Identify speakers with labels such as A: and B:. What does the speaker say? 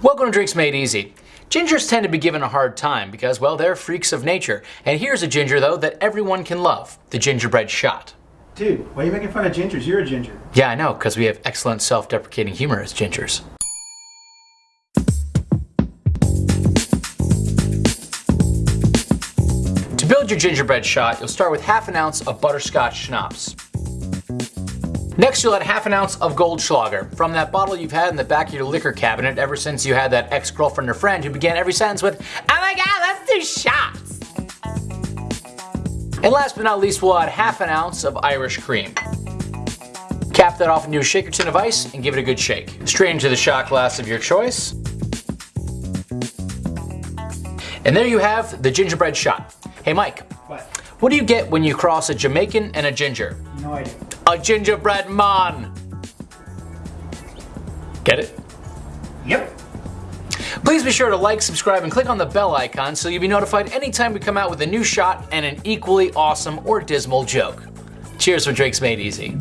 A: Welcome to Drinks Made Easy. Gingers tend to be given a hard time because, well, they're freaks of nature. And here's a ginger, though, that everyone can love the gingerbread shot.
B: Dude, why are you making fun of gingers? You're a ginger.
A: Yeah, I know, because we have excellent self deprecating humor as gingers. To build your gingerbread shot, you'll start with half an ounce of butterscotch schnapps. Next, you'll add half an ounce of Goldschlager from that bottle you've had in the back of your liquor cabinet ever since you had that ex-girlfriend or friend who began every sentence with, Oh my god, let's do shots! And last but not least, we'll add half an ounce of Irish cream. Cap that off into a shaker tin of ice and give it a good shake. Strain into the shot glass of your choice. And there you have the gingerbread shot. Hey Mike,
B: What?
A: what do you get when you cross a Jamaican and a ginger?
B: No idea.
A: A gingerbread man. Get it?
B: Yep.
A: Please be sure to like, subscribe, and click on the bell icon so you'll be notified anytime we come out with a new shot and an equally awesome or dismal joke. Cheers for Drinks Made Easy.